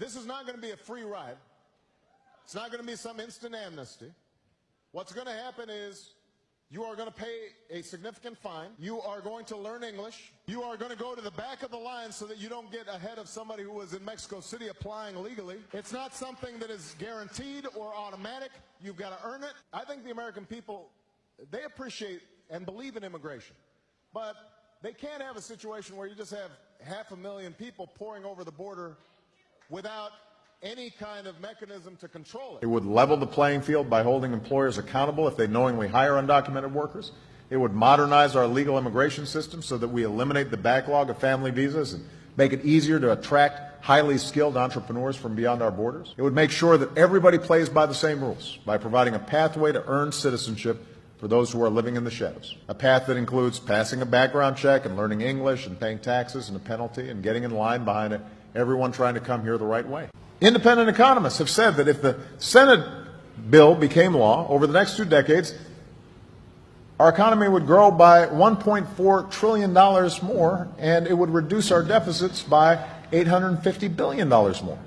this is not going to be a free ride. It's not going to be some instant amnesty. What's going to happen is you are going to pay a significant fine. You are going to learn English. You are going to go to the back of the line so that you don't get ahead of somebody who was in Mexico City applying legally. It's not something that is guaranteed or automatic. You've got to earn it. I think the American people, they appreciate and believe in immigration. But they can't have a situation where you just have half a million people pouring over the border without any kind of mechanism to control It it. would level the playing field by holding employers accountable if they knowingly hire undocumented workers. It would modernize our legal immigration system so that we eliminate the backlog of family visas and make it easier to attract highly skilled entrepreneurs from beyond our borders. It would make sure that everybody plays by the same rules by providing a pathway to earn citizenship for those who are living in the shadows. A path that includes passing a background check and learning English and paying taxes and a penalty and getting in line behind everyone trying to come here the right way. Independent economists have said that if the Senate bill became law over the next two decades, our economy would grow by $1.4 trillion more, and it would reduce our deficits by $850 billion more.